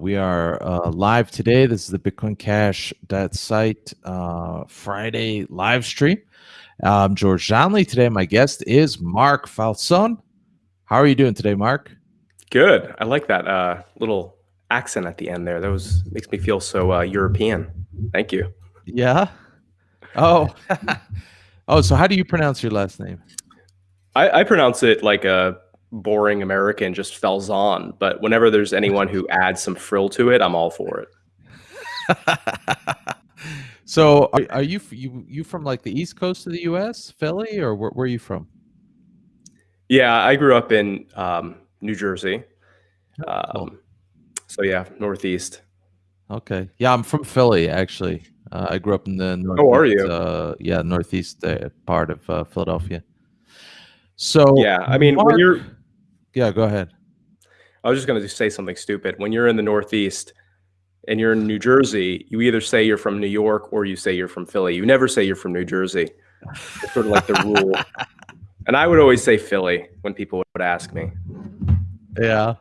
we are uh, live today. This is the Bitcoin Cash that site uh, Friday live stream. I'm George Donnelly. Today, my guest is Mark Falzon. How are you doing today, Mark? Good. I like that uh, little accent at the end there. That was makes me feel so uh, European. Thank you. Yeah. Oh. oh. So how do you pronounce your last name? I, I pronounce it like a boring American, just Falzon. But whenever there's anyone who adds some frill to it, I'm all for it. so are, are, you you you from like the East Coast of the U.S., Philly, or where, where are you from? Yeah, I grew up in um, New Jersey. Um, so yeah, Northeast. Okay. Yeah, I'm from Philly actually. Uh, I grew up in the northeast, oh, are you? Uh, yeah, northeast uh, part of uh, Philadelphia. So yeah, I mean, Mark, when you're yeah, go ahead. I was just going to say something stupid. When you're in the Northeast and you're in New Jersey, you either say you're from New York or you say you're from Philly. You never say you're from New Jersey. It's sort of like the rule. And I would always say Philly when people would ask me. Yeah.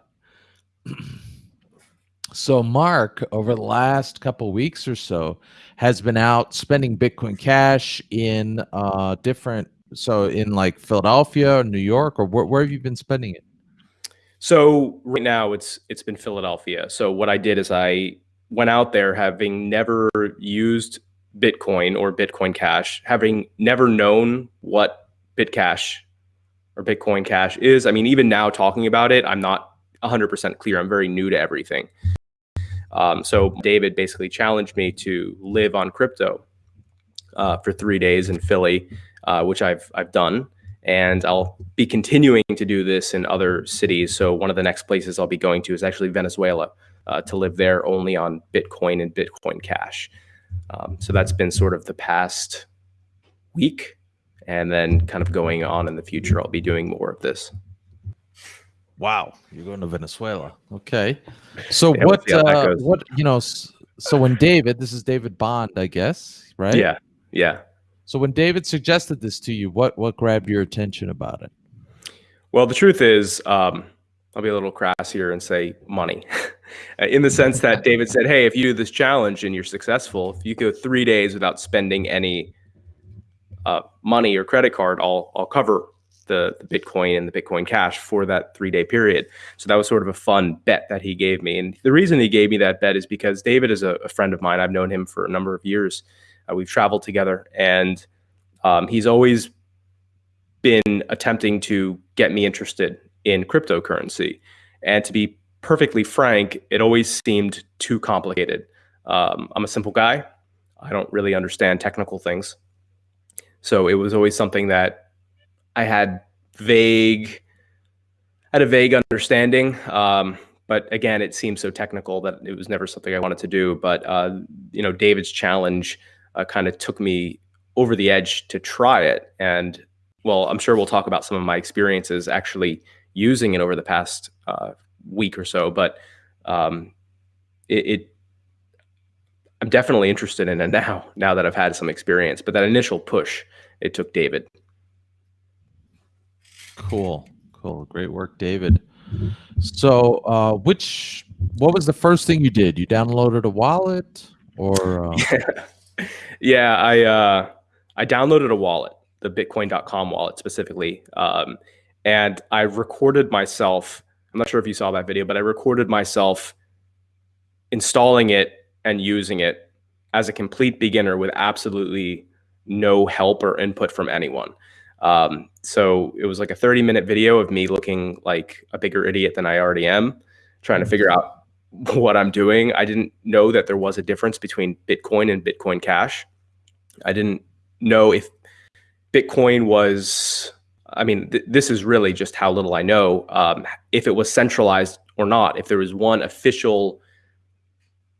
So Mark, over the last couple weeks or so, has been out spending Bitcoin Cash in uh, different. So in like Philadelphia, or New York, or where, where have you been spending it? So right now it's it's been Philadelphia. So what I did is I went out there having never used Bitcoin or Bitcoin Cash, having never known what Bitcash or Bitcoin Cash is. I mean, even now talking about it, I'm not 100% clear. I'm very new to everything. Um, so David basically challenged me to live on crypto uh, for three days in Philly, uh, which I've I've done and I'll be continuing to do this in other cities. So one of the next places I'll be going to is actually Venezuela uh, to live there only on Bitcoin and Bitcoin Cash. Um, so that's been sort of the past week, and then kind of going on in the future, I'll be doing more of this. Wow, you're going to Venezuela. Okay, so yeah, what? We'll uh, what you know? So when David, this is David Bond, I guess, right? Yeah, yeah. So when David suggested this to you, what what grabbed your attention about it? Well, the truth is, um, I'll be a little crass here and say money, in the sense that David said, "Hey, if you do this challenge and you're successful, if you go three days without spending any uh, money or credit card, I'll I'll cover the, the Bitcoin and the Bitcoin Cash for that three day period." So that was sort of a fun bet that he gave me, and the reason he gave me that bet is because David is a, a friend of mine. I've known him for a number of years uh, we've traveled together, and um, he's always been attempting to get me interested in cryptocurrency. And to be perfectly frank, it always seemed too complicated. Um, I'm a simple guy. I don't really understand technical things. So it was always something that I had vague, had a vague understanding. Um, but again, it seemed so technical that it was never something I wanted to do. But uh, you know, David's challenge uh, kind of took me over the edge to try it. And well, I'm sure we'll talk about some of my experiences actually using it over the past uh, week or so. But um, it, it, I'm definitely interested in it now. Now that I've had some experience, but that initial push, it took David. Cool, cool, great work, David. So, uh, which what was the first thing you did? You downloaded a wallet, or? Uh... Yeah yeah, I uh, I downloaded a wallet, the Bitcoin.com wallet specifically, um, and I recorded myself. I'm not sure if you saw that video, but I recorded myself installing it and using it as a complete beginner with absolutely no help or input from anyone. Um, so it was like a 30 minute video of me looking like a bigger idiot than I already am, trying to figure out what I'm doing. I didn't know that there was a difference between Bitcoin and Bitcoin Cash. I didn't know if Bitcoin was, I mean, th this is really just how little I know, um, if it was centralized or not, if there was one official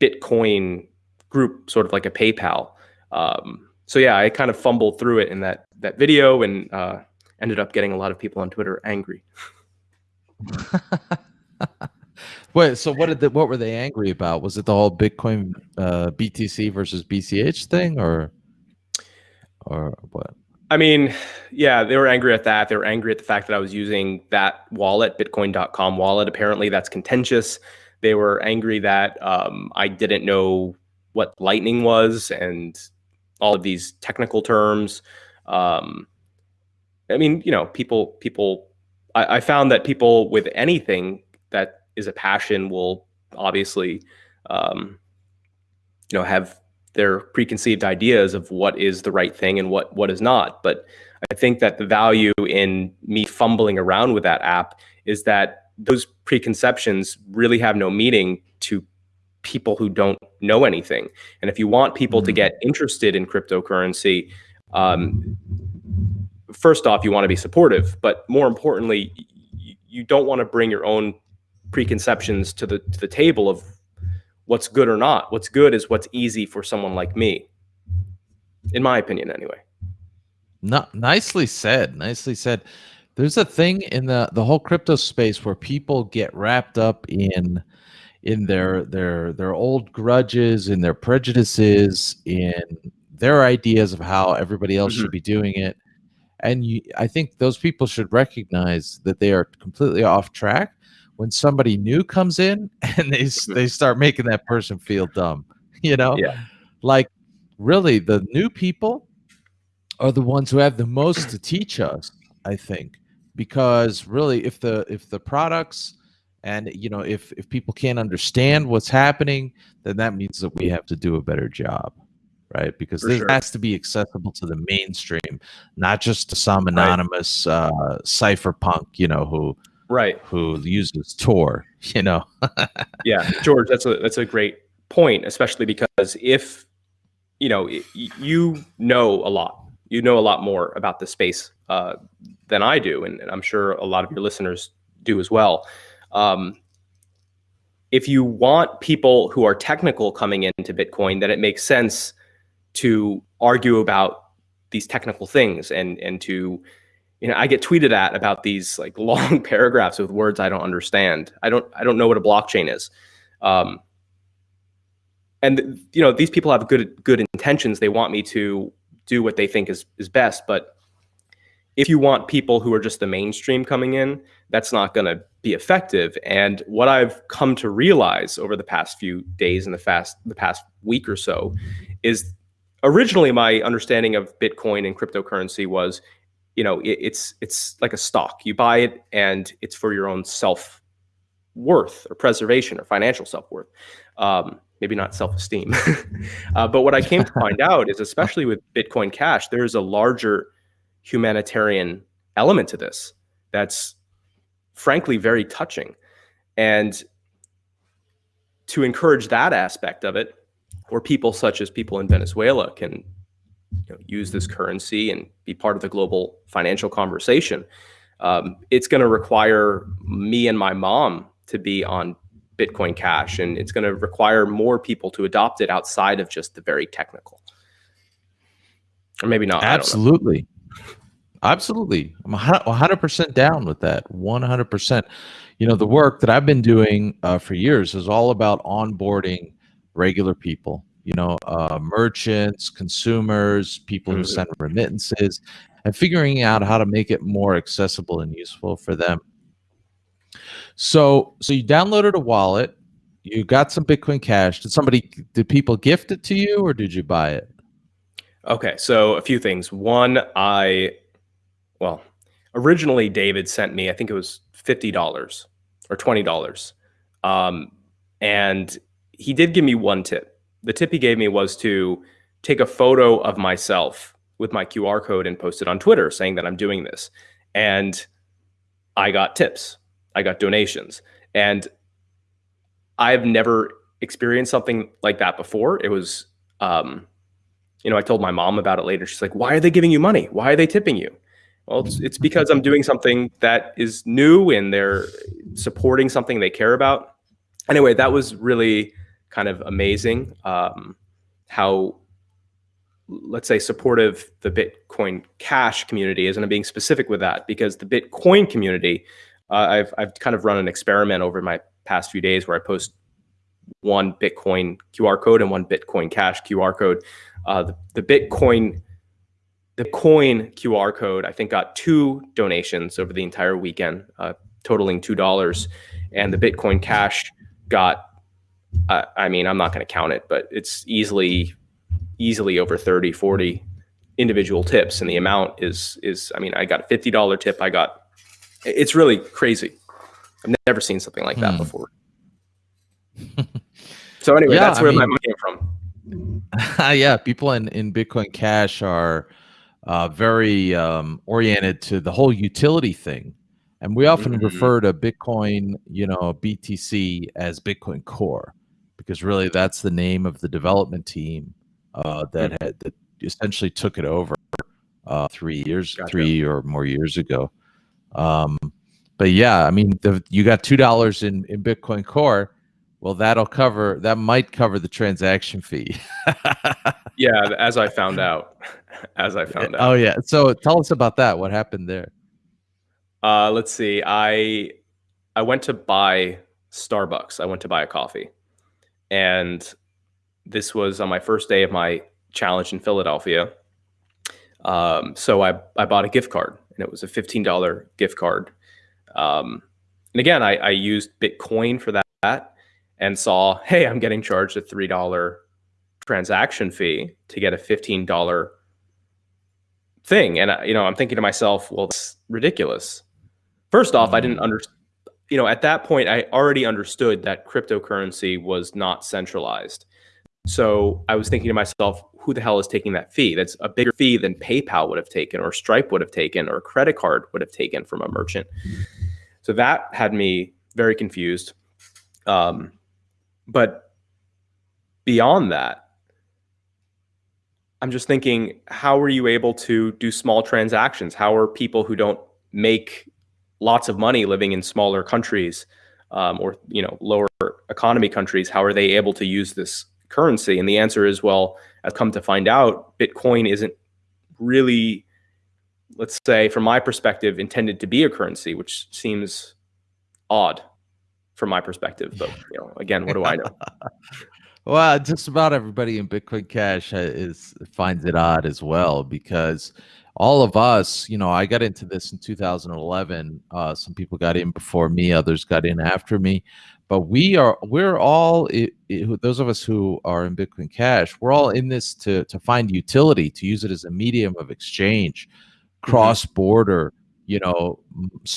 Bitcoin group, sort of like a PayPal. Um, so yeah, I kind of fumbled through it in that, that video and uh, ended up getting a lot of people on Twitter angry. Wait, so what did the, what were they angry about? Was it the whole Bitcoin uh, BTC versus BCH thing, or or what? I mean, yeah, they were angry at that. They were angry at the fact that I was using that wallet, Bitcoin.com wallet. Apparently, that's contentious. They were angry that um, I didn't know what Lightning was and all of these technical terms. Um, I mean, you know, people people. I, I, found that people with anything that is a passion will obviously, um, you know, have their preconceived ideas of what is the right thing and what what is not. But I think that the value in me fumbling around with that app is that those preconceptions really have no meaning to people who don't know anything. And if you want people to get interested in cryptocurrency, um, first off, you want to be supportive, but more importantly, you don't want to bring your own preconceptions to the to the table of what's good or not. What's good is what's easy for someone like me, in my opinion, anyway. Not nicely said. Nicely said. There's a thing in the the whole crypto space where people get wrapped up in in their their their old grudges in their prejudices in their ideas of how everybody else mm-hmm. should be doing it and you, i think those people should recognize that they are completely off track when somebody new comes in and they mm-hmm. they start making that person feel dumb you know yeah like really the new people are the ones who have the most to teach us i think because really if the if the products and you know if if people can't understand what's happening then that means that we have to do a better job right because For this sure. has to be accessible to the mainstream not just to some anonymous right. uh cypherpunk you know who right who uses tor you know yeah george that's a that's a great point especially because if you know you know a lot you know a lot more about the space uh, than I do, and, and, I'm sure a lot of your listeners do as well. Um, if you want people who are technical coming into Bitcoin, then it makes sense to argue about these technical things and and to you know I get tweeted at about these like long paragraphs with words I don't understand. I don't I don't know what a blockchain is. Um, and you know these people have good good intentions. They want me to do what they think is is best, but if you want people who are just the mainstream coming in, that's not going to be effective. And what I've come to realize over the past few days and the fast the past week or so is originally my understanding of Bitcoin and cryptocurrency was, you know, it, it's it's like a stock. You buy it and it's for your own self worth or preservation or financial self worth. Um, maybe not self esteem. uh, but what I came to find out is, especially with Bitcoin Cash, there's a larger humanitarian element to this that's frankly very touching. And to encourage that aspect of it, where people such as people in Venezuela can you know, use this currency and be part of the global financial conversation, um, it's going to require me and my mom to be on Bitcoin Cash, and it's going to require more people to adopt it outside of just the very technical, or maybe not. Absolutely. Absolutely. I'm 100% down with that. 100%. You know, the work that I've been doing uh, for years is all about onboarding regular people, you know, uh, merchants, consumers, people who mm-hmm. send remittances, and figuring out how to make it more accessible and useful for them. So, so you downloaded a wallet, you got some Bitcoin Cash. Did somebody, did people gift it to you or did you buy it? Okay, so a few things. One, I well, originally David sent me, I think it was $50 or $20. Um, and he did give me one tip. The tip he gave me was to take a photo of myself with my QR code and post it on Twitter saying that I'm doing this. And I got tips, I got donations. And I've never experienced something like that before. It was, um, you know, I told my mom about it later. She's like, why are they giving you money? Why are they tipping you? Well, it's, it's because I'm doing something that is new and they're supporting something they care about. Anyway, that was really kind of amazing um, how, let's say, supportive the Bitcoin Cash community is. And I'm being specific with that because the Bitcoin community, uh, I've, I've kind of run an experiment over my past few days where I post one Bitcoin QR code and one Bitcoin Cash QR code. Uh, the, the Bitcoin the coin QR code, I think, got two donations over the entire weekend, uh, totaling $2. And the Bitcoin Cash got uh, I mean, I'm not going to count it, but it's easily easily over 30, 40 individual tips and the amount is is I mean, I got a $50 tip, I got it's really crazy. I've never seen something like that hmm. before. so anyway, yeah, that's where I mean, my money came from. yeah, people in in Bitcoin Cash are uh, very um, oriented to the whole utility thing. And we often mm-hmm. refer to Bitcoin, you know, BTC as Bitcoin Core, because really that's the name of the development team uh, that mm-hmm. had that essentially took it over uh, three years, gotcha. three or more years ago. Um, but yeah, I mean, the, you got two dollars in in Bitcoin Core. Well, that'll cover. That might cover the transaction fee. yeah, as I found out. As I found out. Oh yeah. So tell us about that. What happened there? Uh, let's see. I I went to buy Starbucks. I went to buy a coffee, and this was on my first day of my challenge in Philadelphia. Um, so I I bought a gift card, and it was a fifteen dollar gift card. Um, and again, I, I used Bitcoin for that, and saw, hey, I'm getting charged a three dollar transaction fee to get a fifteen dollar thing. And you know, I'm thinking to myself, well, that's ridiculous. First off, I didn't mm. understand. You know, at that point, I already understood that cryptocurrency was not centralized. So I was thinking to myself, who the hell is taking that fee? That's a bigger fee than PayPal would have taken, or Stripe would have taken, or a credit card would have taken from a merchant. So that had me very confused. Um, but beyond that, I'm just thinking, how are you able to do small transactions? How are people who don't make lots of money living in smaller countries um, or you know lower economy countries how are they able to use this currency? And the answer is well i've come to find out bitcoin isn't really let's say from my perspective intended to be a currency which seems odd from my perspective but you know again what do i know? Well just about everybody in bitcoin cash is finds it odd as well because all of us, you know, I got into this in 2011. Uh, some people got in before me, others got in after me, but we are we're all it, it, those of us who are in Bitcoin Cash. We're all in this to to find utility, to use it as a medium of exchange, mm-hmm. cross border. You know,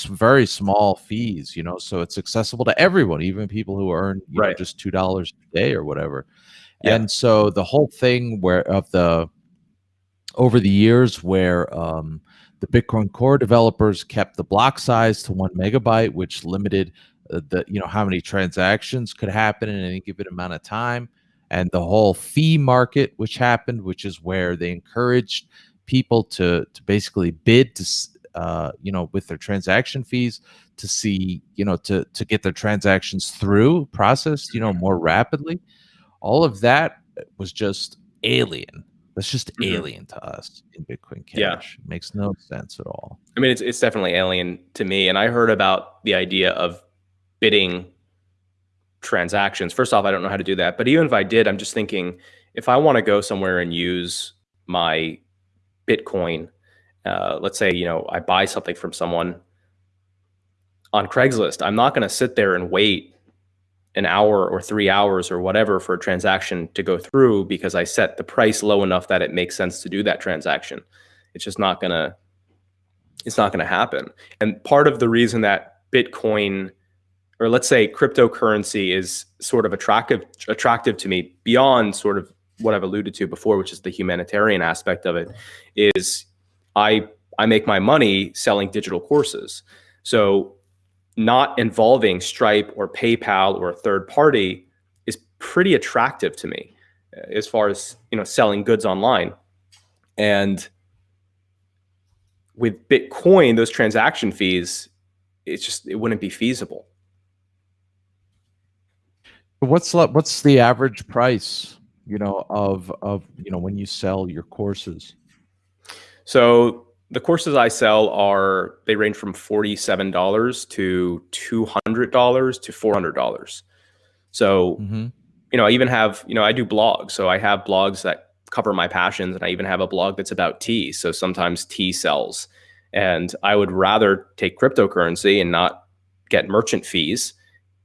very small fees. You know, so it's accessible to everyone, even people who earn right. know, just two dollars a day or whatever. Yeah. And so the whole thing where of the over the years where um, the Bitcoin Core developers kept the block size to one megabyte, which limited uh, the you know how many transactions could happen in any given amount of time, and the whole fee market, which happened, which is where they encouraged people to to basically bid to uh, you know with their transaction fees to see you know to to get their transactions through processed you know more rapidly. All of that was just alien that's just mm-hmm. alien to us in Bitcoin Cash. Yeah. It makes no sense at all. I mean, it's it's definitely alien to me. And I heard about the idea of bidding transactions. First off, I don't know how to do that. But even if I did, I'm just thinking if I want to go somewhere and use my Bitcoin, uh, let's say, you know, I buy something from someone on Craigslist, I'm not going to sit there and wait an hour or three hours or whatever for a transaction to go through because I set the price low enough that it makes sense to do that transaction. It's just not gonna, it's not gonna happen. And part of the reason that Bitcoin, or let's say cryptocurrency, is sort of attractive attractive to me beyond sort of what I've alluded to before, which is the humanitarian aspect of it, is I I make my money selling digital courses. So not involving Stripe or PayPal or a third party is pretty attractive to me uh, as far as you know selling goods online. And with Bitcoin, those transaction fees, it's just it wouldn't be feasible. What's what's the average price, you know, of of you know when you sell your courses? So the courses I sell are they range from $47 to $200 to $400. So, mm-hmm. you know, I even have, you know, I do blogs. So I have blogs that cover my passions and I even have a blog that's about tea. So sometimes tea sells. And I would rather take cryptocurrency and not get merchant fees.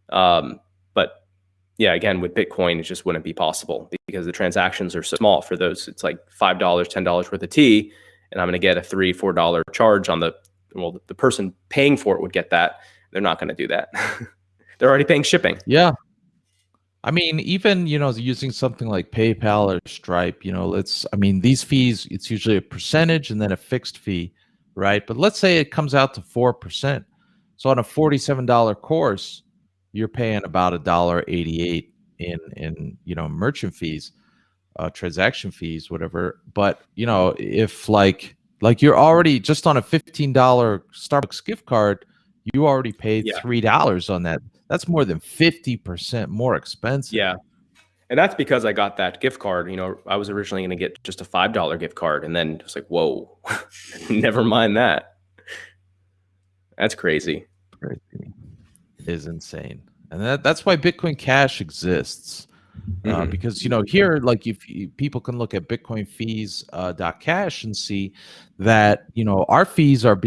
Um, but yeah, again, with Bitcoin, it just wouldn't be possible because the transactions are so small for those. It's like $5, $10 worth of tea, and I'm going to get a three, $4 charge on the, well, the person paying for it would get that. They're not going to do that. They're already paying shipping. Yeah. I mean, even, you know, using something like PayPal or Stripe, you know, let's, I mean, these fees, it's usually a percentage and then a fixed fee, right? But let's say it comes out to 4%. So on a $47 course, you're paying about a dollar 88 in, in, you know, merchant fees, uh, transaction fees, whatever. But, you know, if like, like you're already just on a $15 Starbucks gift card, you already paid Yeah. $3 on that. That's more than 50% more expensive. Yeah. And that's because I got that gift card. You know, I was originally going to get just a $5 gift card. And then it's like, whoa, never mind that. That's crazy. crazy is insane and that, that's why bitcoin cash exists uh, Mhm. because you know here like if you, people can look at bitcoin fees uh, dot cash and see that you know our fees are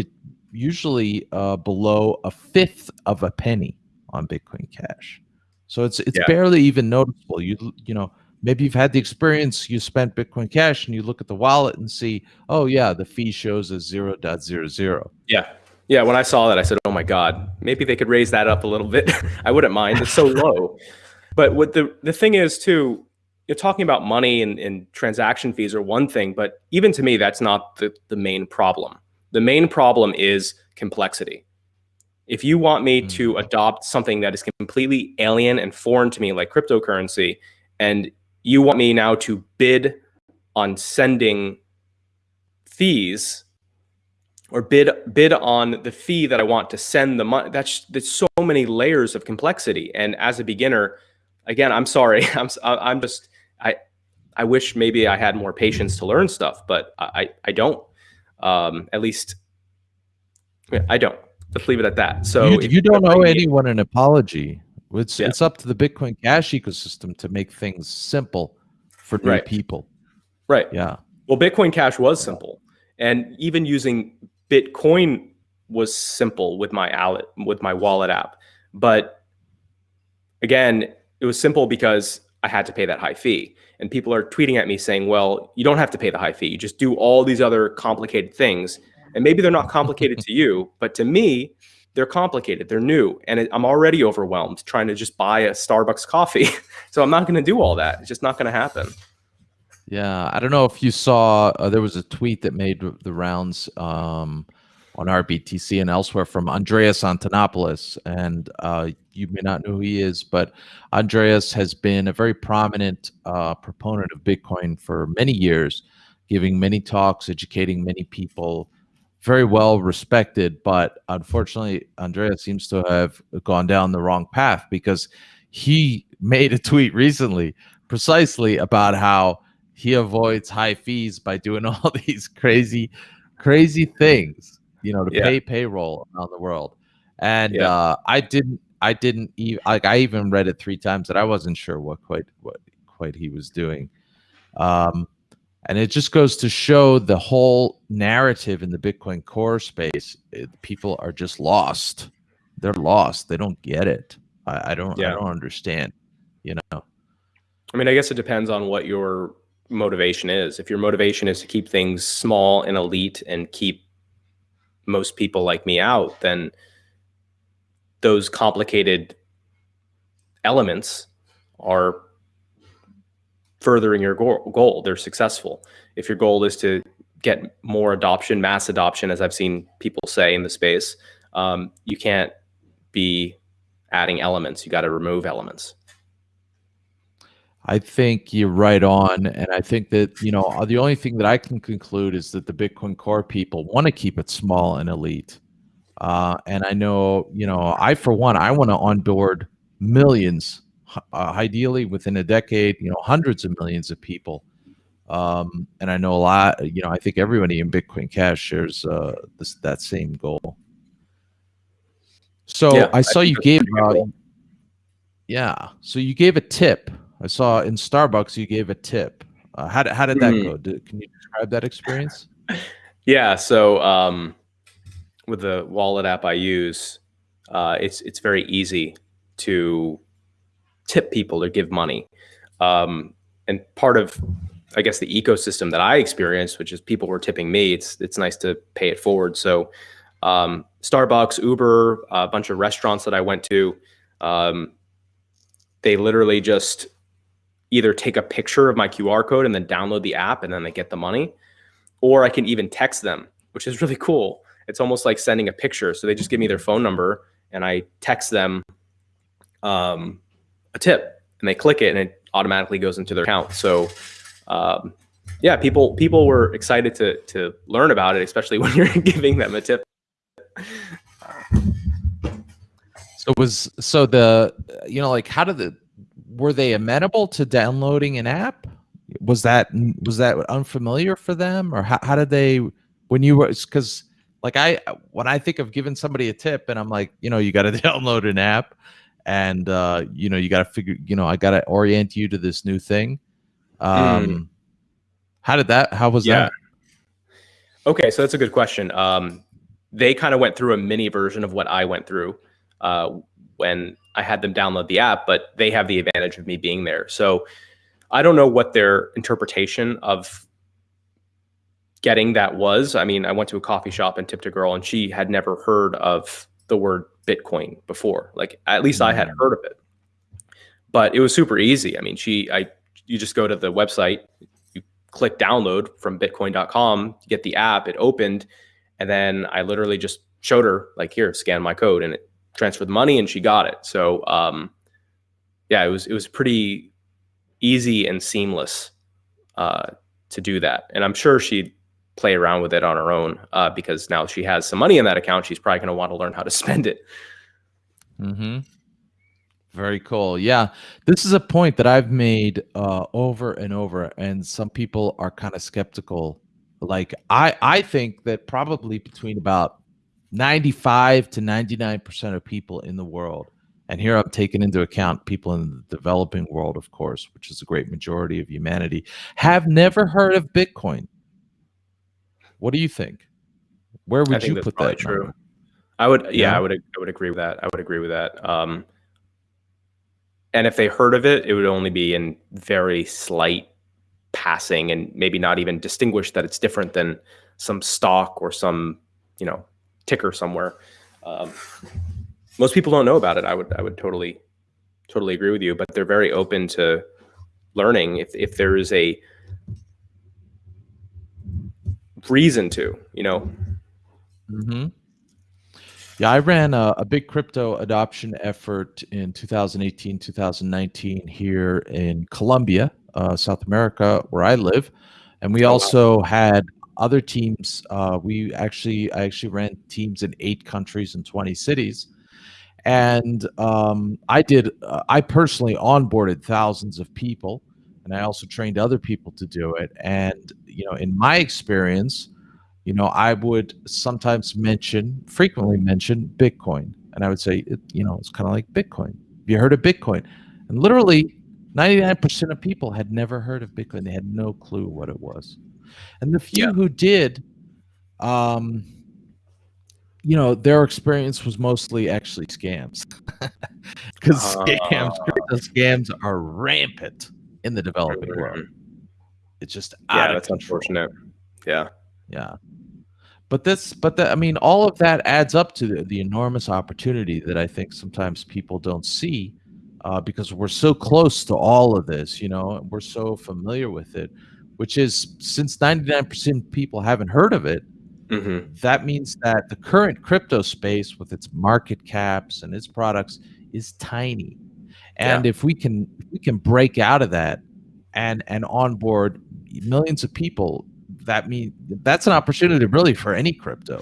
usually uh, below a fifth of a penny on bitcoin cash so it's it's Yeah. barely even noticeable you you know maybe you've had the experience you spent bitcoin cash and you look at the wallet and see oh yeah the fee shows as 0.00 Yeah. Yeah. When I saw that, I said, oh my God, maybe they could raise that up a little bit. I wouldn't mind. It's so low. But what the, the thing is, too, you're talking about money and, and transaction fees are one thing, but even to me, that's not the, the main problem. The main problem is complexity. If you want me hmm. to adopt something that is completely alien and foreign to me, like cryptocurrency, and you want me now to bid on sending fees or bid bid on the fee that I want to send the money. That's there's so many layers of complexity. And as a beginner, again, I'm sorry, I'm I'm just I I wish maybe I had more patience to learn stuff, but I I, I don't. Um, at least I don't. Let's leave it at that. So you, if you don't owe anyone an apology. It's Yeah. it's up to the Bitcoin Cash ecosystem to make things simple for new Right. people. right. Yeah. Well, Bitcoin Cash was simple, and even using Bitcoin was simple with my wallet with my wallet app. But again, it was simple because I had to pay that high fee. And people are tweeting at me saying, "Well, you don't have to pay the high fee. You just do all these other complicated things." And maybe they're not complicated to you, but to me, they're complicated. They're new, and it, I'm already overwhelmed trying to just buy a Starbucks coffee. so I'm not going to do all that. It's just not going to happen. Yeah. I don't know if you saw uh, there was a tweet that made the rounds um, on RBTC and elsewhere from Andreas Antonopoulos. And uh, you may not know who he is, but Andreas has been a very prominent uh, proponent of Bitcoin for many years, giving many talks, educating many people, very well respected. But unfortunately, Andreas seems to have gone down the wrong path because he made a tweet recently precisely about how he avoids high fees by doing all these crazy, crazy things, you know, to Yeah. pay payroll around the world. And Yeah. uh, I didn't, I didn't even like. I even read it three times, and I wasn't sure what quite what quite he was doing. Um, and it just goes to show the whole narrative in the Bitcoin core space. It, people are just lost. They're lost. They don't get it. I, I don't. I don't understand. You know. I mean, I guess it depends on what your motivation is. If your motivation is to keep things small and elite and keep most people like me out, then those complicated elements are furthering your goal. goal. They're successful. If your goal is to get more adoption, mass adoption, as I've seen people say in the space, um, you can't be adding elements. You got to remove elements. I think you're right on, and I think that you know uh, the only thing that I can conclude is that the Bitcoin Core people want to keep it small and elite. Uh, and I know, you know, I for one, I want to onboard millions, uh, ideally within a decade, you know, hundreds of millions of people. Um, and I know a lot, you know, I think everybody in Bitcoin Cash shares uh, this that same goal. So Yeah, I I saw think you gave, uh, yeah. So you gave a tip. I saw in Starbucks you gave a tip. Uh, how did how did that Mhm. go? Did, can you describe that experience? Yeah. So um, with the wallet app I use, uh, it's it's very easy to tip people or give money. Um, and part of, I guess, the ecosystem that I experienced, which is people were tipping me, it's it's nice to pay it forward. So, um, Starbucks, Uber, a bunch of restaurants that I went to, um, they literally just either take a picture of my QR code and then download the app, and then they get the money, or I can even text them, which is really cool. It's almost like sending a picture. So they just give me their phone number, and I text them um, a tip, and they click it, and it automatically goes into their account. So um, yeah, people people were excited to to learn about it, especially when you're giving them a tip. So was so the you know like how did the were they amenable to downloading an app? Was that was that unfamiliar for them, or how, how did they when you were because like I when I think of giving somebody a tip and I'm like you know you got to download an app and uh, you know you got to figure you know i got to orient you to this new thing um mm. how did that how was yeah. that okay so that's a good question um they kind of went through a mini version of what i went through uh when i had them download the app but they have the advantage of me being there so i don't know what their interpretation of getting that was i mean i went to a coffee shop and tipped a girl and she had never heard of the word Bitcoin before. Like at least I had mm. heard of it, but it was super easy. I mean, she, I, you just go to the website, you click download from bitcoin.com, get the app, it opened, and then I literally just showed her like, here, scan my code and it transferred the money and she got it. So, um, yeah, it was, it was pretty easy and seamless, uh, to do that. And I'm sure she'd play around with it on her own uh, because now she has some money in that account. She's probably going to want to learn how to spend it. Mm-hmm. Very cool. Yeah, this is a point that I've made uh, over and over, and some people are kind of skeptical. Like I, I think that probably between about ninety-five to ninety-nine percent of people in the world, and here I'm taking into account people in the developing world, of course, which is a great majority of humanity, have never heard of Bitcoin. What do you think? Where would you put that? True. Number? I would, yeah, yeah, I would, I would agree with that. I would agree with that. Um, and if they heard of it, it would only be in very slight passing, and maybe not even distinguish that it's different than some stock or some, you know, ticker somewhere. Um, most people don't know about it. I would, I would totally, totally agree with you. But they're very open to learning. If if there is a reason to, you know. Mm-hmm. Yeah, I ran a, a, big crypto adoption effort in 2018, 2019 here in Colombia, uh, South America, where I live, and we oh, also had other teams. Uh, we actually, I actually ran teams in eight countries and 20 cities, and um, I did. Uh, I personally onboarded thousands of people, and I also trained other people to do it. And you know, in my experience, you know, I would sometimes mention, frequently mention Bitcoin, and I would say, it, you know, it's kind of like Bitcoin. Have you heard of Bitcoin? And literally, 99% of people had never heard of Bitcoin. They had no clue what it was. And the few yeah. who did, um, you know, their experience was mostly actually scams. Because uh, scams, scams are rampant in the developing world. It's just yeah, that's control. unfortunate. Yeah, yeah. But this, but the, I mean, all of that adds up to the, the enormous opportunity that I think sometimes people don't see uh, because we're so close to all of this. You know, we're so familiar with it, which is since ninety nine percent people haven't heard of it. Mm-hmm. That means that the current crypto space, with its market caps and its products, is tiny. And yeah. if we can, if we can break out of that and and onboard millions of people that mean that's an opportunity really for any crypto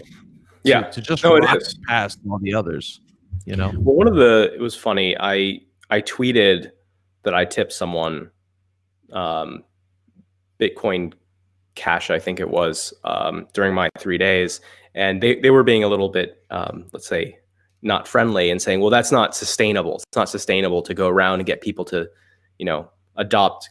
yeah to just no, past all the others you know well one of the it was funny i i tweeted that i tipped someone um bitcoin cash i think it was um during my three days and they, they were being a little bit um let's say not friendly and saying well that's not sustainable it's not sustainable to go around and get people to you know adopt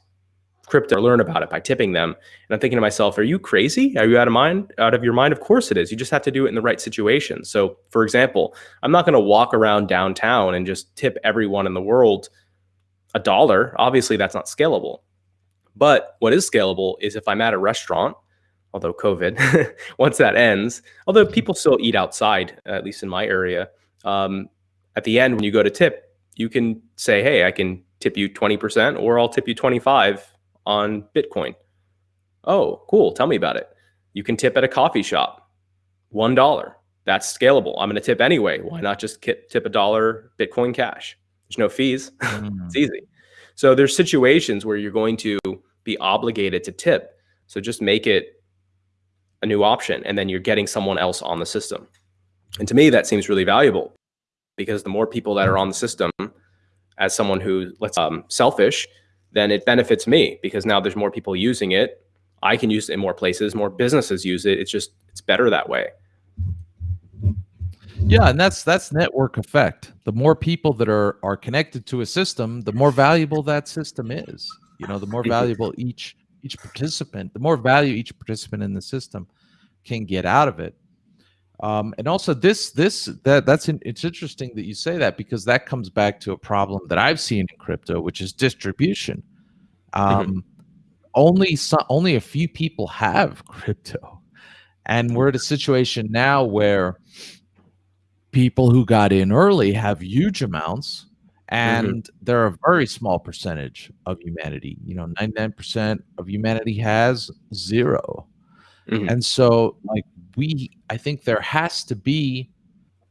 crypto or learn about it by tipping them. And I'm thinking to myself, are you crazy? Are you out of mind? Out of your mind? Of course it is. You just have to do it in the right situation. So, for example, I'm not going to walk around downtown and just tip everyone in the world a dollar, obviously that's not scalable. But what is scalable is if I'm at a restaurant, although COVID, once that ends, although people still eat outside, at least in my area, um, at the end when you go to tip, you can say, "Hey, I can tip you 20% or I'll tip you 25 on Bitcoin." Oh, cool. Tell me about it. You can tip at a coffee shop. $1. That's scalable. I'm going to tip anyway. Why not just tip a dollar Bitcoin cash? There's no fees. Mm. it's easy. So there's situations where you're going to be obligated to tip. So just make it a new option and then you're getting someone else on the system. And to me, that seems really valuable because the more people that are on the system as someone who let's um, selfish, then it benefits me because now there's more people using it. I can use it in more places, more businesses use it. It's just, it's better that way. Yeah, and that's that's network effect. The more people that are are connected to a system, the more valuable that system is. You know, the more valuable each each participant, the more value each participant in the system can get out of it. Um, and also this this that that's in, it's interesting that you say that because that comes back to a problem that I've seen in crypto, which is distribution. Mm-hmm. Um, mm-hmm. Only some, only a few people have crypto, and we're at a situation now where people who got in early have huge amounts. And mm-hmm. they're a very small percentage of humanity you know 99% of humanity has 0 mm-hmm. and so like we i think there has to be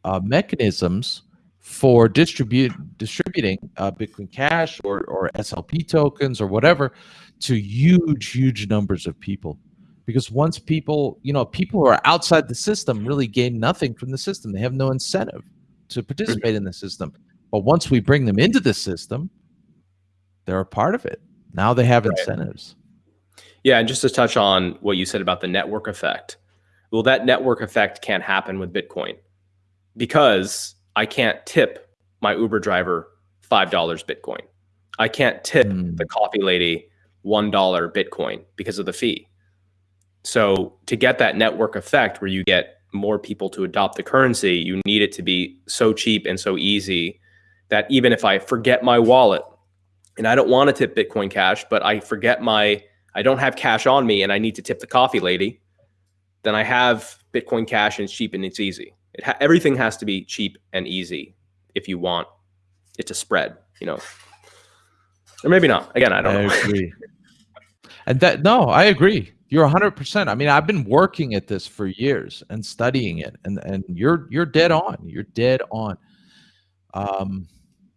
uh, mechanisms for distribute distributing uh, bitcoin cash or, or slp tokens or whatever to huge huge numbers of people because once people you know people who are outside the system really gain nothing from the system they have no incentive to participate mm-hmm. in the system but once we bring them into the system, they're a part of it. Now they have right. incentives. Yeah, and just to touch on what you said about the network effect. Well, that network effect can't happen with Bitcoin because I can't tip my Uber driver $5 Bitcoin. I can't tip mm. the coffee lady $1 Bitcoin because of the fee. So to get that network effect where you get more people to adopt the currency, you need it to be so cheap and so easy that even if I forget my wallet and I don't want to tip Bitcoin Cash, but I forget my, I don't have cash on me and I need to tip the coffee lady, then I have Bitcoin Cash and it's cheap and it's easy. It ha everything has to be cheap and easy if you want it to spread, you know, or maybe not. Again, I don't I know. Agree. and that, no, I agree. You're 100%. I mean, I've been working at this for years and studying it and and you're you're dead on. You're dead on. Um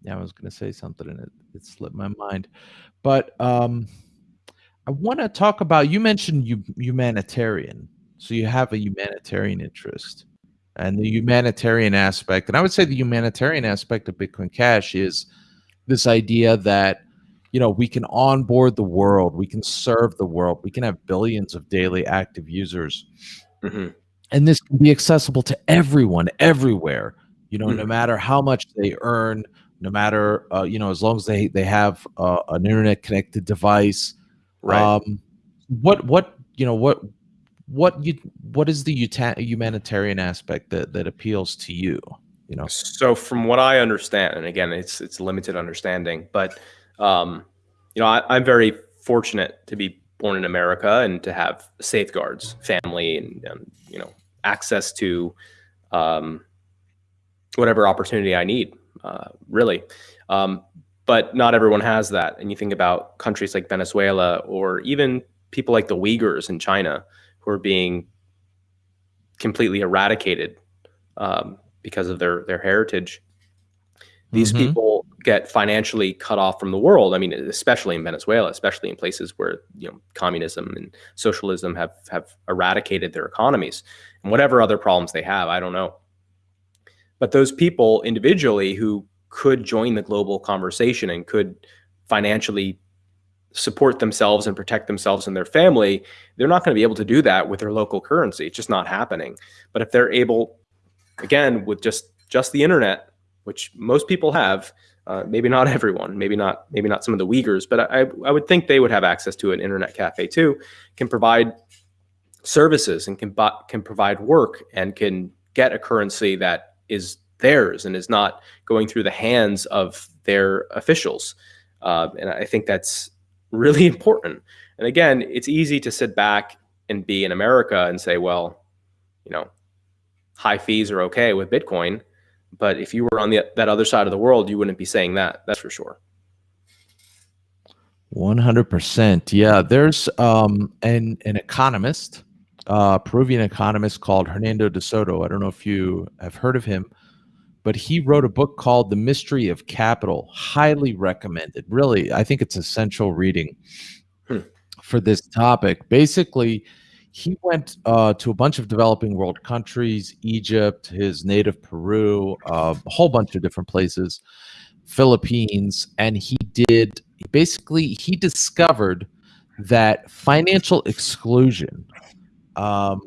yeah, I was going to say something and it, it slipped my mind. But um, I want to talk about you mentioned you, humanitarian. So you have a humanitarian interest and the humanitarian aspect. And I would say the humanitarian aspect of Bitcoin Cash is this idea that you know we can onboard the world, we can serve the world, we can have billions of daily active users. Mm-hmm. And this can be accessible to everyone everywhere you know mm-hmm. no matter how much they earn no matter uh, you know as long as they they have uh, an internet connected device right. um, what what you know what what you what is the humanitarian aspect that that appeals to you you know? So from what i understand and again it's it's limited understanding but um you know I, i'm very fortunate to be born in america and to have safeguards family and, and you know access to um whatever opportunity i need uh, really. Um, but not everyone has that. And you think about countries like Venezuela or even people like the Uyghurs in China who are being completely eradicated um, because of their their heritage. These mm-hmm. people get financially cut off from the world. I mean, especially in Venezuela, especially in places where you know communism and socialism have have eradicated their economies and whatever other problems they have. I don't know. But those people individually who could join the global conversation and could financially support themselves and protect themselves and their family, they're not going to be able to do that with their local currency. It's just not happening. But if they're able, again, with just just the internet, which most people have, uh, maybe not everyone, maybe not maybe not some of the Uyghurs, but I, I would think they would have access to an internet cafe too, can provide services and can can provide work and can get a currency that is theirs and is not going through the hands of their officials. uh, and I think that's really important. And again, it's easy to sit back and be in America and say, well, you know, high fees are okay with Bitcoin. But if you were on the, that other side of the world, you wouldn't be saying that. That's for sure. 100%. Yeah. There's um, an, an economist, uh, Peruvian economist called Hernando de Soto. I don't know if you have heard of him, but he wrote a book called The Mystery of Capital. Highly recommended. Really, I think it's essential reading hmm. for this topic. Basically, he went uh, to a bunch of developing world countries, Egypt, his native Peru, uh, a whole bunch of different places, Philippines, and he did basically he discovered that financial exclusion, um,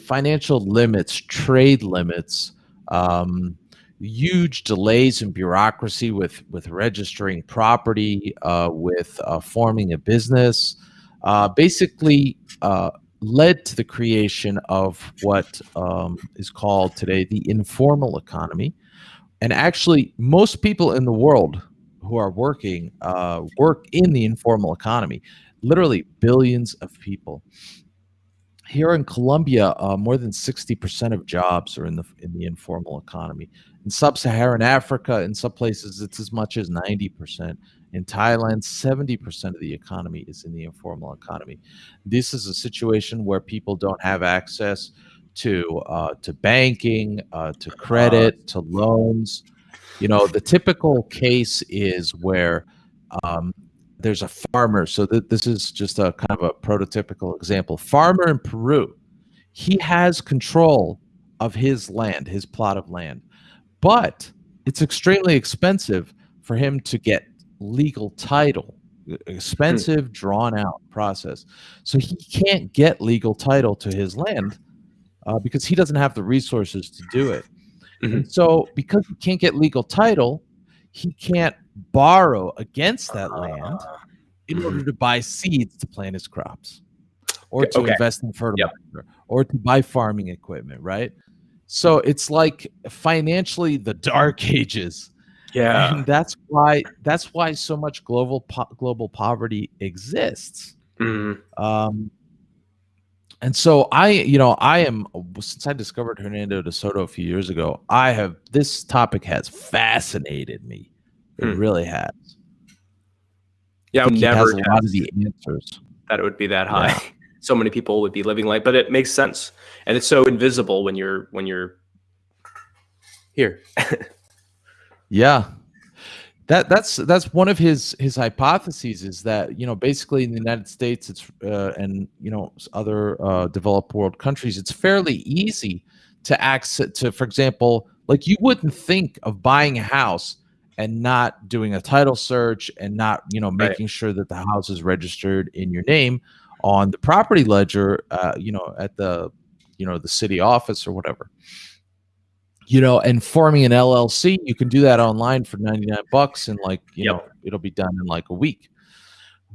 financial limits, trade limits, um, huge delays in bureaucracy with with registering property, uh, with uh, forming a business, uh, basically uh, led to the creation of what um, is called today the informal economy. And actually, most people in the world who are working uh, work in the informal economy, literally billions of people. Here in Colombia, uh, more than 60% of jobs are in the in the informal economy. In sub-Saharan Africa, in some places, it's as much as 90%. In Thailand, 70% of the economy is in the informal economy. This is a situation where people don't have access to uh, to banking, uh, to credit, to loans. You know, the typical case is where um, there's a farmer. So th this is just a kind of a prototypical example. Farmer in Peru, he has control of his land, his plot of land, but it's extremely expensive for him to get legal title expensive hmm. drawn out process so he can't get legal title to his land uh, because he doesn't have the resources to do it mm-hmm. so because he can't get legal title he can't borrow against that land in order to buy seeds to plant his crops or to okay. invest in fertilizer yep. or to buy farming equipment right so it's like financially the dark ages yeah, and that's why that's why so much global po- global poverty exists. Mm-hmm. Um, and so I, you know, I am since I discovered Hernando de Soto a few years ago. I have this topic has fascinated me. It mm. really has. Yeah, I never has a lot of the answers. That it would be that high. Yeah. So many people would be living like, but it makes sense, and it's so invisible when you're when you're here. Yeah. That that's that's one of his his hypotheses is that you know basically in the United States it's uh, and you know other uh, developed world countries it's fairly easy to access to for example like you wouldn't think of buying a house and not doing a title search and not you know making right. sure that the house is registered in your name on the property ledger uh, you know at the you know the city office or whatever you know, and forming an LLC, you can do that online for 99 bucks and like, you yep. know, it'll be done in like a week.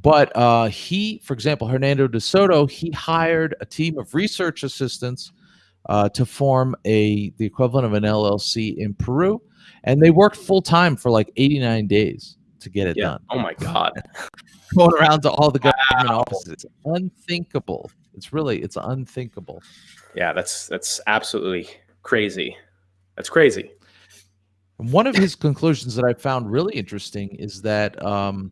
But uh, he, for example, Hernando de Soto, he hired a team of research assistants uh, to form a the equivalent of an LLC in Peru, and they worked full time for like 89 days to get it yeah. done. Oh my god, going around to all the government wow. offices, it's unthinkable. It's really it's unthinkable. Yeah, that's that's absolutely crazy. That's crazy. One of his conclusions that I found really interesting is that um,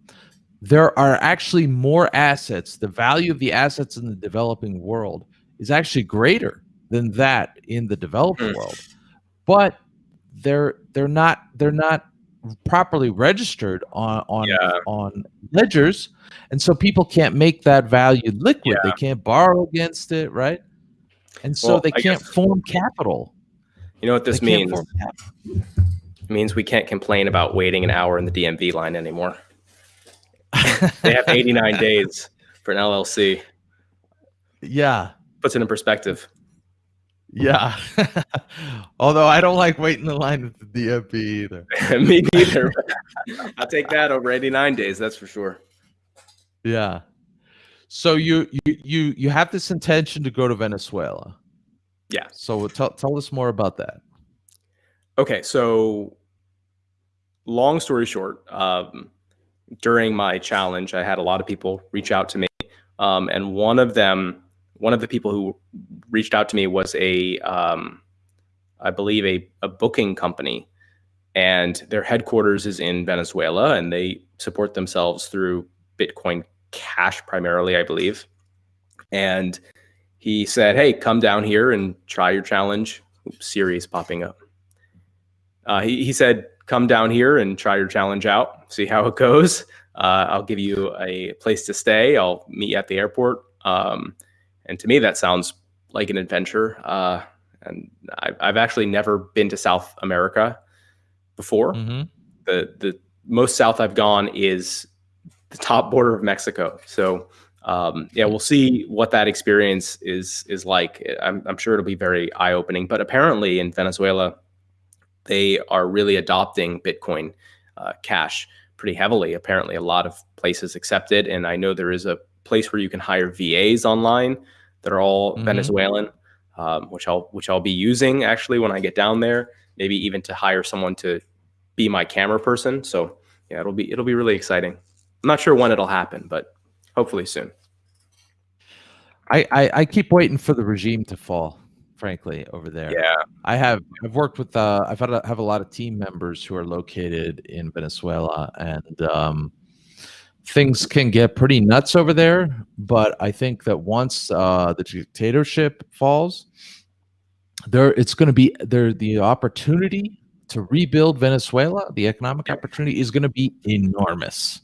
there are actually more assets. The value of the assets in the developing world is actually greater than that in the developed mm. world, but they're they're not they're not properly registered on on yeah. on ledgers, and so people can't make that value liquid. Yeah. They can't borrow against it, right? And so well, they can't guess. form capital. You know what this means? It means we can't complain about waiting an hour in the DMV line anymore. they have 89 days for an LLC. Yeah. Puts it in perspective. Yeah. Although I don't like waiting in line at the DMV either. Me neither. I'll take that over 89 days, that's for sure. Yeah. So you you you you have this intention to go to Venezuela. Yeah. So tell tell us more about that. Okay, so long story short, um, during my challenge, I had a lot of people reach out to me, um, and one of them, one of the people who reached out to me was a, um, I believe a, a booking company, and their headquarters is in Venezuela, and they support themselves through Bitcoin Cash primarily, I believe. And he said, "Hey, come down here and try your challenge." Oops, Siri is popping up. Uh, he, he said, "Come down here and try your challenge out. See how it goes. Uh, I'll give you a place to stay. I'll meet you at the airport." Um, and to me, that sounds like an adventure. Uh, and I, I've actually never been to South America before. Mm-hmm. The the most south I've gone is the top border of Mexico. So um, yeah, we'll see what that experience is is like. I'm, I'm sure it'll be very eye opening. But apparently in Venezuela, they are really adopting Bitcoin uh, Cash pretty heavily. Apparently, a lot of places accept it, and I know there is a place where you can hire VAs online that are all Mhm. Venezuelan, um, which I'll which I'll be using actually when I get down there. Maybe even to hire someone to be my camera person. So yeah, it'll be it'll be really exciting. I'm not sure when it'll happen, but hopefully soon. I, I I keep waiting for the regime to fall. Frankly, over there. Yeah, I have I've worked with uh I've had a, have a lot of team members who are located in Venezuela and um things can get pretty nuts over there but I think that once uh the dictatorship falls there it's going to be there the opportunity to rebuild Venezuela the economic opportunity is going to be enormous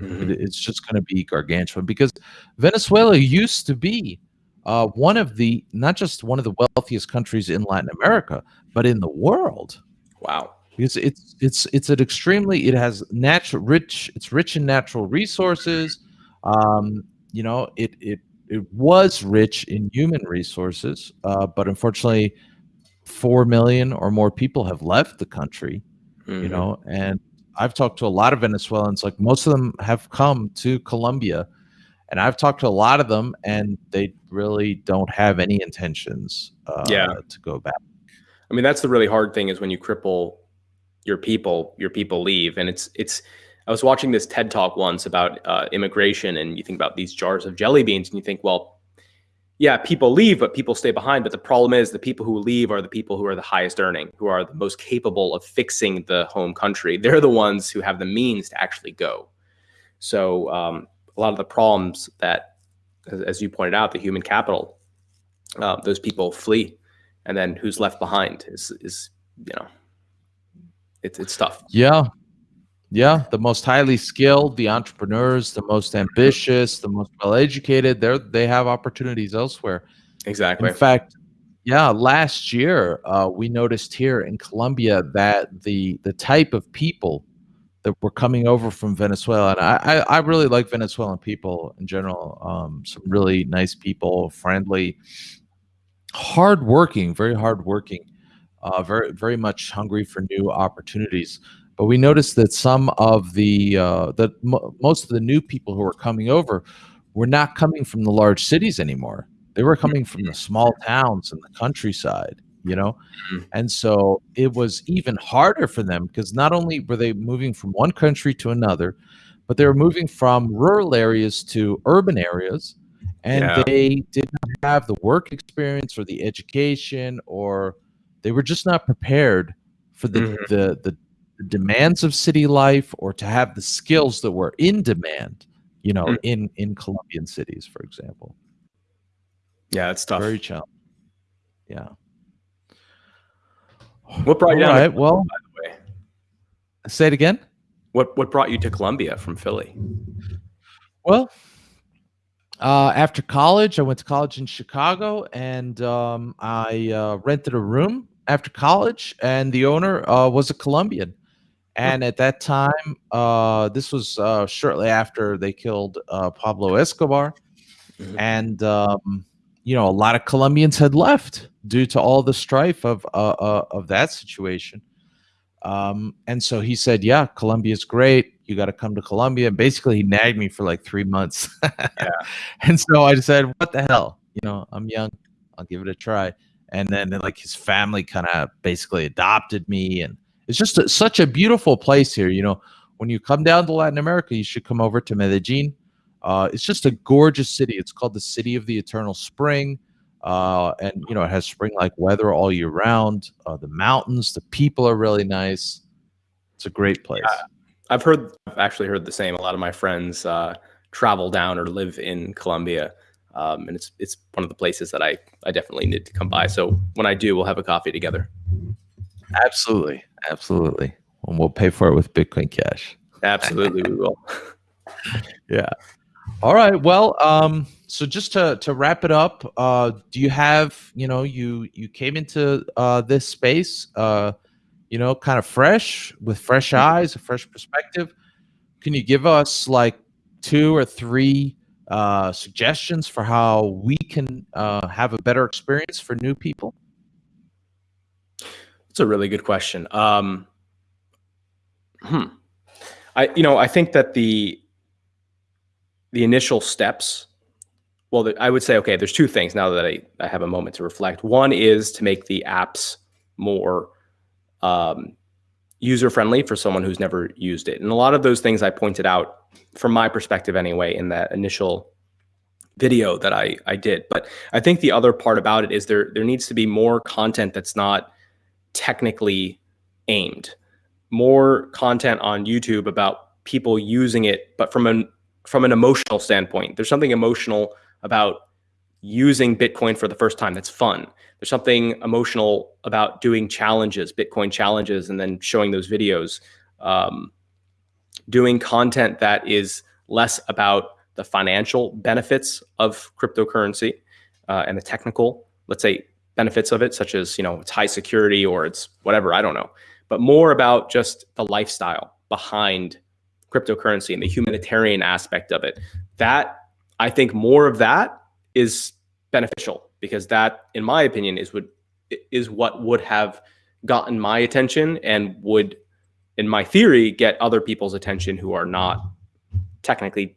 Mhm. it- it's just going to be gargantuan because Venezuela used to be uh, one of the not just one of the wealthiest countries in Latin America, but in the world. wow. Because it's it's it's an extremely it has natural rich it's rich in natural resources. Um, you know it it it was rich in human resources, uh, but unfortunately, four million or more people have left the country you Mhm. know and i've talked to a lot of venezuelans like most of them have come to colombia and i've talked to a lot of them and they really don't have any intentions uh, Yeah. to go back I mean, that's the really hard thing is when you cripple your people, your people leave. And it's, it's, I was watching this TED talk once about uh, immigration and you think about these jars of jelly beans and you think, well, yeah, people leave, but people stay behind. But the problem is the people who leave are the people who are the highest earning, who are the most capable of fixing the home country. They're the ones who have the means to actually go. So um, a lot of the problems that, as, you pointed out, the human capital, uh, those people flee and then who's left behind is is you know it's it's tough. Yeah. Yeah. The most highly skilled the entrepreneurs the most ambitious the most well educated they're they have opportunities elsewhere. Exactly. In fact, yeah, last year uh, we noticed here in Colombia that the the type of people that were coming over from Venezuela, and I, I, I really like Venezuelan people in general. Um, some really nice people, friendly, hardworking, very hardworking, uh, very very much hungry for new opportunities. But we noticed that some of the uh, that mo most of the new people who were coming over were not coming from the large cities anymore. They were coming from the small towns and the countryside, you know? Mhm. And so it was even harder for them because not only were they moving from one country to another, but they were moving from rural areas to urban areas. And Yeah. they did not have the work experience or the education, or they were just not prepared for the, Mhm. the, the, the demands of city life or to have the skills that were in demand, you know, Mm. in, in Colombian cities, for example. yeah it's tough Very challenging. Yeah. what brought All you down right. Well, the way? say it again. what what brought you to colombia from philly Well, uh, after college, I went to college in Chicago, and um, I uh, rented a room after college, and the owner uh, was a Colombian. And at that time, uh, this was uh, shortly after they killed uh, Pablo Escobar, Mhm. and um, you know a lot of Colombians had left due to all the strife of uh, uh, of that situation. Um, and so he said, "Yeah, Colombia's great. You got to come to Colombia." And basically, he nagged me for like three months. And so I said, "What the hell? You know, I'm young. I'll give it a try." And then like his family kind of basically adopted me, and it's just a, such a beautiful place here. You know, when you come down to Latin America, you should come over to Medellin. Uh, it's just a gorgeous city. It's called the City of the Eternal Spring. Uh, and you know it has spring-like weather all year round. Uh, the mountains, the people are really nice. It's a great place. I've heard, I've actually heard the same. A lot of my friends uh, travel down or live in Colombia, um, and it's it's one of the places that I I definitely need to come by. So when I do, we'll have a coffee together. Absolutely, absolutely, and we'll pay for it with Bitcoin Cash. Absolutely, we will. yeah. All right. Well, um, so just to to wrap it up, uh, do you have you know you you came into uh, this space, uh, you know, kind of fresh with fresh eyes, a fresh perspective. Can you give us like two or three uh, suggestions for how we can uh, have a better experience for new people? It's a really good question. Um, hmm. I you know I think that the the initial steps well i would say okay there's two things now that i, I have a moment to reflect one is to make the apps more um, user friendly for someone who's never used it and a lot of those things i pointed out from my perspective anyway in that initial video that i i did but i think the other part about it is there there needs to be more content that's not technically aimed more content on youtube about people using it but from an from an emotional standpoint. There's something emotional about using Bitcoin for the first time that's fun. There's something emotional about doing challenges, Bitcoin challenges, and then showing those videos. Um, doing content that is less about the financial benefits of cryptocurrency uh, and the technical, let's say, benefits of it, such as you know it's high security or it's whatever I don't know, but more about just the lifestyle behind cryptocurrency and the humanitarian aspect of it. That I think more of that is beneficial because that, in my opinion, is what is what would have gotten my attention and would, in my theory, get other people's attention who are not technically,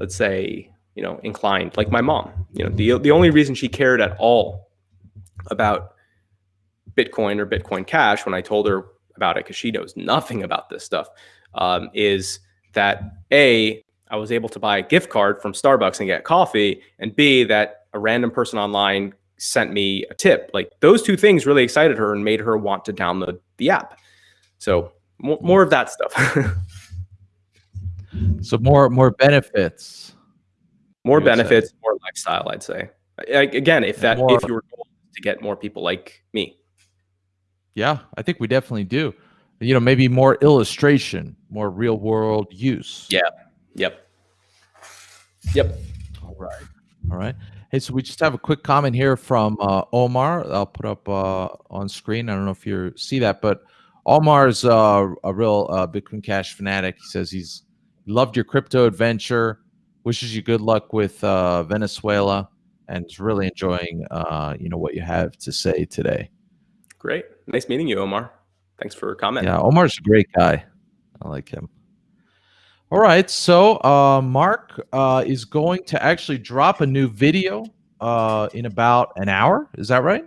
let's say, you know, inclined, like my mom. You know, the the only reason she cared at all about Bitcoin or Bitcoin Cash when I told her about it, because she knows nothing about this stuff, um, is that A, I was able to buy a gift card from Starbucks and get coffee, and B, that a random person online sent me a tip. Like those two things really excited her and made her want to download the app. So mm-hmm. more of that stuff. so more more benefits. More benefits, say. more lifestyle. I'd say. Again, if that more, if you were to get more people like me. Yeah, I think we definitely do you know, maybe more illustration, more real world use. Yeah. Yep. Yep. All right. All right. Hey, so we just have a quick comment here from uh, Omar. I'll put up uh, on screen. I don't know if you see that, but Omar is uh, a real uh, Bitcoin Cash fanatic. He says he's loved your crypto adventure, wishes you good luck with uh, Venezuela, and is really enjoying uh, you know what you have to say today. Great, nice meeting you, Omar. Thanks for commenting. Yeah, Omar's a great guy. I like him. All right, so uh, Mark uh, is going to actually drop a new video uh, in about an hour. Is that right?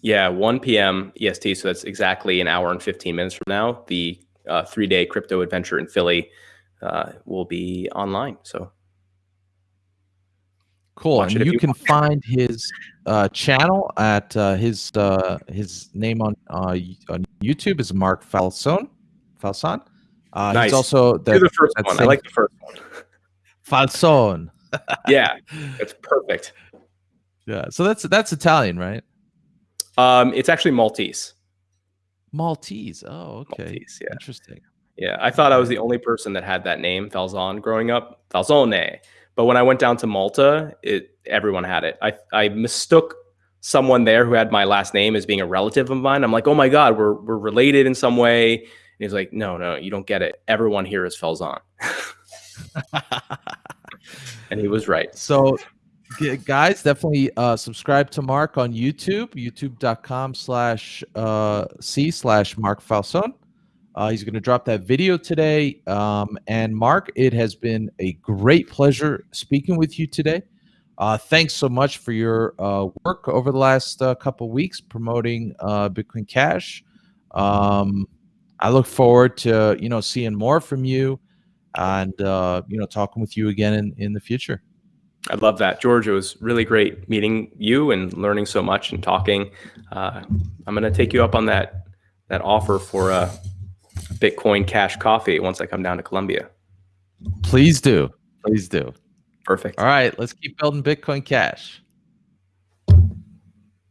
Yeah, 1 p.m. EST. So that's exactly an hour and 15 minutes from now. The uh, three-day crypto adventure in Philly uh, will be online. So Cool. and you, you can find his uh, channel at uh, his uh, his name on uh, on YouTube is Mark Falzon. Falzon. Uh, nice. He's also the, the first one. Same, I like the first one. Falzon. yeah, it's perfect. Yeah. So that's that's Italian, right? Um, it's actually Maltese. Maltese. Oh, okay. Maltese, yeah. Interesting. Yeah, I thought I was the only person that had that name, Falzon, growing up. Falzone. But when I went down to Malta, it everyone had it. I I mistook someone there who had my last name as being a relative of mine. I'm like, oh my god, we're we're related in some way. He's like, no, no, you don't get it. Everyone here is Felzon. and he was right. So guys definitely uh, subscribe to mark on youtube youtube.com slash uh, c slash mark falzon uh, he's going to drop that video today. Um, and Mark, it has been a great pleasure speaking with you today. Uh, thanks so much for your uh, work over the last uh, couple weeks promoting uh, Bitcoin Cash. Um, I look forward to you know seeing more from you, and uh, you know talking with you again in in the future. I love that, George. It was really great meeting you and learning so much and talking. Uh, I'm going to take you up on that that offer for a Bitcoin Cash coffee once I come down to Colombia. Please do. Please do. Perfect. All right, let's keep building Bitcoin Cash.